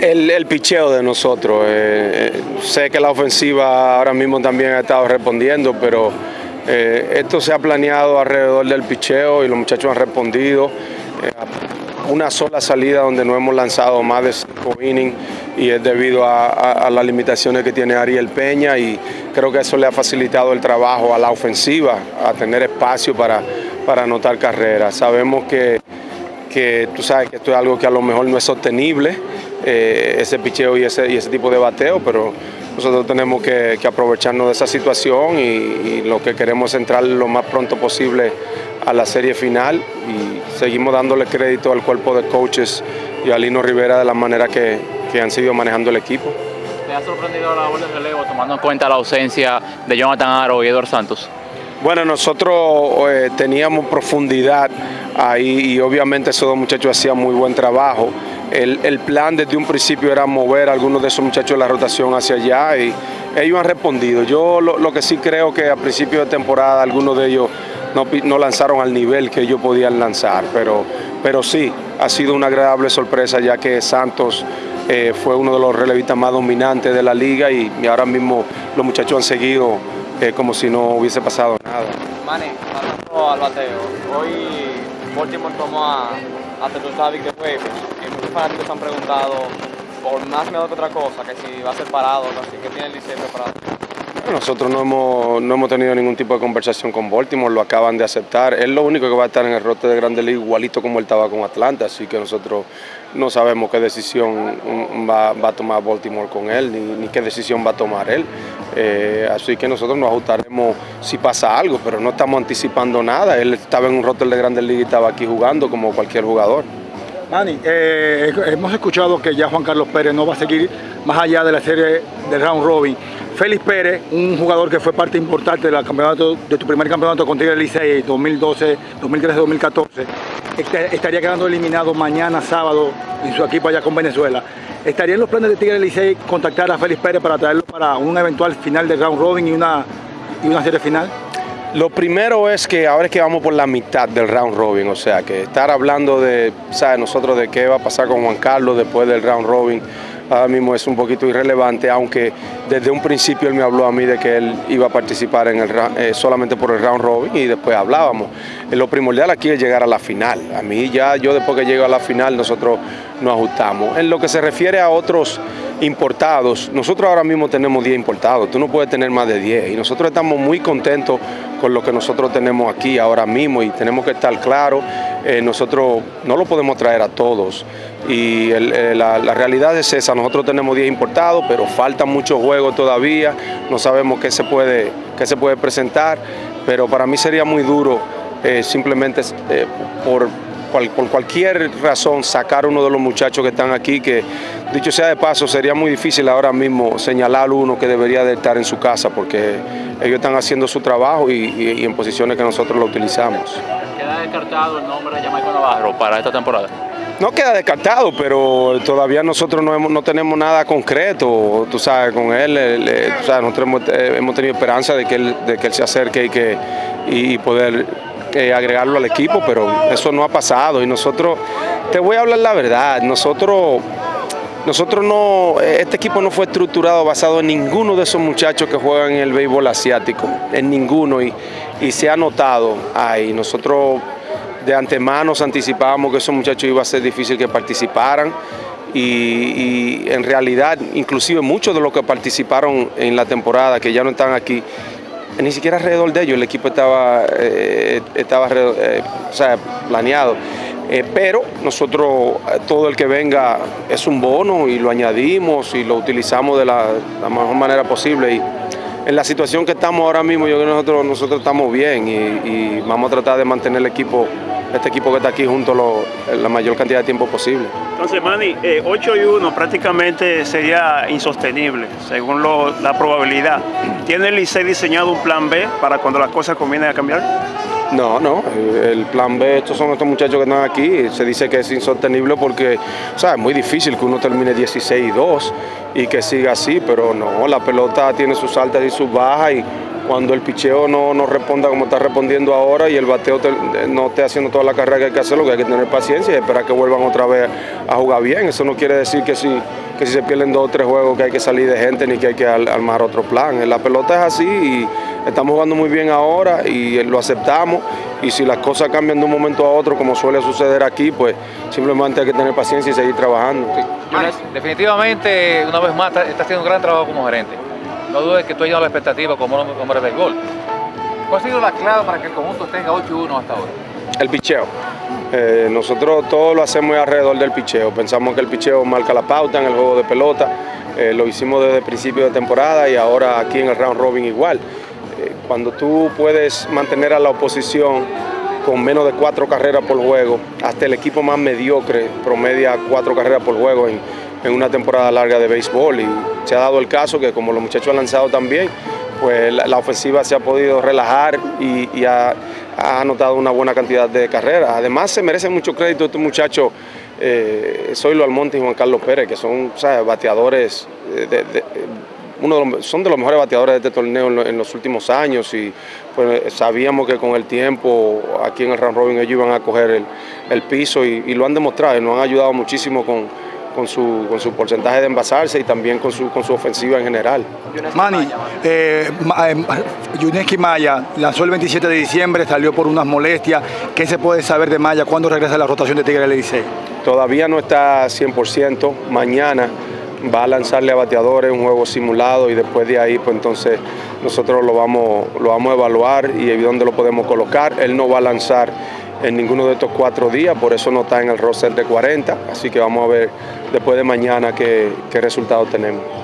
El, el picheo de nosotros. Eh, eh, sé que la ofensiva ahora mismo también ha estado respondiendo, pero eh, esto se ha planeado alrededor del picheo y los muchachos han respondido. una sola salida donde no hemos lanzado más de cinco innings y es debido a, las limitaciones que tiene Ariel Peña y creo que eso le ha facilitado el trabajo a la ofensiva, a tener espacio para, para anotar carreras. Sabemos que, que tú sabes que esto es algo que a lo mejor no es sostenible, eh, ese picheo y ese, y ese tipo de bateo, pero nosotros tenemos que, aprovecharnos de esa situación y, lo que queremos es entrar lo más pronto posible a la serie final y seguimos dándole crédito al cuerpo de coaches y a Lino Rivera de la manera que, han sido manejando el equipo. ¿Te ha sorprendido la bola de relevo tomando en cuenta la ausencia de Jonathan Aro y Eduardo Santos? Bueno, nosotros eh, teníamos profundidad ahí y obviamente esos dos muchachos hacían muy buen trabajo. El, plan desde un principio era mover a algunos de esos muchachos de la rotación hacia allá y ellos han respondido. Yo lo, que sí creo que a principio de temporada algunos de ellos no, lanzaron al nivel que ellos podían lanzar, pero, pero sí, ha sido una agradable sorpresa ya que Santos eh, fue uno de los relevistas más dominantes de la liga y, ahora mismo los muchachos han seguido eh, como si no hubiese pasado nada. Manny, hablando al bateo, hoy Baltimore tomó a, a Tetusavic de juegos muchos fanáticos han preguntado por más miedo que otra cosa, que si va a ser parado, así que tiene el liceo preparado. Nosotros no hemos, no hemos tenido ningún tipo de conversación con Baltimore, lo acaban de aceptar. Es lo único que va a estar en el rote de Grande Liga, igualito como él estaba con Atlanta, así que nosotros no sabemos qué decisión va, a tomar Baltimore con él, ni, qué decisión va a tomar él. Eh, así que nosotros nos ajustaremos si pasa algo, pero no estamos anticipando nada. Él estaba en un rote de Grande Liga y estaba aquí jugando como cualquier jugador. Manny, eh, hemos escuchado que ya Juan Carlos Pérez no va a seguir más allá de la serie del round robin. Félix Pérez, un jugador que fue parte importante del campeonato, de tu primer campeonato con Tigre Licey 2012, 2013, 2014, estaría quedando eliminado mañana sábado en su equipo allá con Venezuela. ¿Estaría en los planes de Tigre Licey contactar a Félix Pérez para traerlo para un eventual final del round robin y una, y una serie final? Lo primero es que ahora es que vamos por la mitad del round robin, o sea, que estar hablando de, ¿sabes? Nosotros de qué va a pasar con Juan Carlos después del round robin, ahora mismo es un poquito irrelevante, aunque desde un principio él me habló a mí de que él iba a participar en el, eh, solamente por el round robin y después hablábamos. Eh, lo primordial aquí es llegar a la final. A mí ya, yo después que llego a la final, nosotros nos ajustamos. En lo que se refiere a otros importados, nosotros ahora mismo tenemos 10 importados, tú no puedes tener más de 10 y nosotros estamos muy contentos con lo que nosotros tenemos aquí ahora mismo y tenemos que estar claros, eh, nosotros no lo podemos traer a todos. Y eh, la, realidad es esa, nosotros tenemos 10 importados, pero faltan muchos juegos todavía, no sabemos qué se puede, qué se puede presentar, pero para mí sería muy duro eh, simplemente por por cualquier razón sacar uno de los muchachos que están aquí, que dicho sea de paso, sería muy difícil ahora mismo señalar uno que debería de estar en su casa, porque ellos están haciendo su trabajo y, en posiciones que nosotros lo utilizamos. ¿Queda descartado el nombre de Jamaica Navarro para esta temporada? No queda descartado, pero todavía nosotros no, no tenemos nada concreto, tú sabes, con él, eh, nosotros eh, hemos, tenido esperanza de que él, de que él se acerque y, que, y poder agregarlo al equipo, pero eso no ha pasado y nosotros, te voy a hablar la verdad, nosotros, nosotros no, este equipo no fue estructurado basado en ninguno de esos muchachos que juegan en el béisbol asiático, en ninguno y, y se ha notado ahí, nosotros de antemano anticipábamos que esos muchachos iba a ser difícil que participaran y, y, en realidad inclusive muchos de los que participaron en la temporada que ya no están aquí ni siquiera alrededor de ellos el equipo estaba, eh, estaba eh, planeado. Eh, pero nosotros, todo el que venga es un bono y lo añadimos y lo utilizamos de la, mejor manera posible. Y en la situación que estamos ahora mismo, yo creo que nosotros, nosotros estamos bien y, vamos a tratar de mantener el equipo, este equipo que está aquí junto la mayor cantidad de tiempo posible. Entonces, Manny, 8 y 1 prácticamente sería insostenible, según la probabilidad. ¿Tiene el Licey diseñado un plan B para cuando las cosas comiencen a cambiar? No, no, el plan B, estos son estos muchachos que están aquí, se dice que es insostenible porque, o sea, es muy difícil que uno termine 16 y 2 y que siga así, pero no, la pelota tiene sus altas y sus bajas y cuando el picheo no, no responda como está respondiendo ahora y el bateo te- no esté haciendo toda la carrera que hay que hacer, lo que hay que tener paciencia y esperar que vuelvan otra vez a jugar bien. Eso no quiere decir que si, que si se pierden dos o tres juegos que hay que salir de gente ni que hay que armar otro plan. La pelota es así y estamos jugando muy bien ahora y lo aceptamos y si las cosas cambian de un momento a otro como suele suceder aquí, pues simplemente hay que tener paciencia y seguir trabajando. Definitivamente, una vez más, estás está haciendo un gran trabajo como gerente. No dudes que tú has llenado la expectativa como hombre del gol. ¿Cuál ha sido la clave para que el conjunto tenga 8-1 hasta ahora? El picheo. Eh, nosotros todo lo hacemos alrededor del picheo. Pensamos que el picheo marca la pauta en el juego de pelota. Eh, lo hicimos desde el principio de temporada y ahora aquí en el round robin igual. Cuando tú puedes mantener a la oposición con menos de cuatro carreras por juego, hasta el equipo más mediocre promedia cuatro carreras por juego en, en una temporada larga de béisbol. Y se ha dado el caso que como los muchachos han lanzado también, pues la, ofensiva se ha podido relajar y, ha, anotado una buena cantidad de carreras. Además, se merecen mucho crédito estos muchachos, eh, Zoilo Almonte y Juan Carlos Pérez, que son bateadores, eh, de- uno de los- son de los mejores bateadores de este torneo en, lo- en los últimos años y pues, sabíamos que con el tiempo aquí en el Round Robin ellos iban a coger el, el piso y, y lo han demostrado y nos han ayudado muchísimo con, con su, con su porcentaje de envasarse y también con su, con su ofensiva en general. Manny, eh, eh, Yuneski Maya lanzó el 27 de diciembre, salió por unas molestias. ¿Qué se puede saber de Maya? ¿Cuándo regresa a la rotación de Tigre del Licey? Todavía no está 100%. Mañana va a lanzarle a bateadores un juego simulado y después de ahí, pues entonces nosotros lo vamos, lo vamos a evaluar y dónde lo podemos colocar. Él no va a lanzar en ninguno de estos cuatro días, por eso no está en el roster de 40. Así que vamos a ver después de mañana qué, qué resultados tenemos.